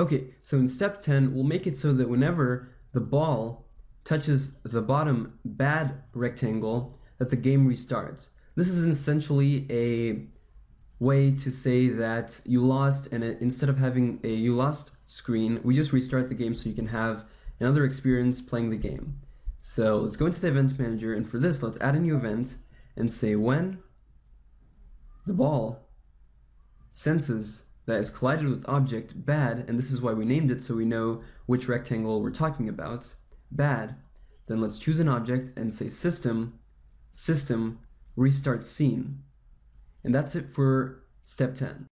Okay, so in step 10, we'll make it so that whenever the ball touches the bottom bad rectangle, that the game restarts. This is essentially a way to say that you lost and it, instead of having a you lost screen, we just restart the game so you can have another experience playing the game. So let's go into the event manager and for this let's add a new event and say when the ball senses that is collided with object bad, and this is why we named it so we know which rectangle we're talking about, bad, then let's choose an object and say system, system, restart scene. And that's it for step 10.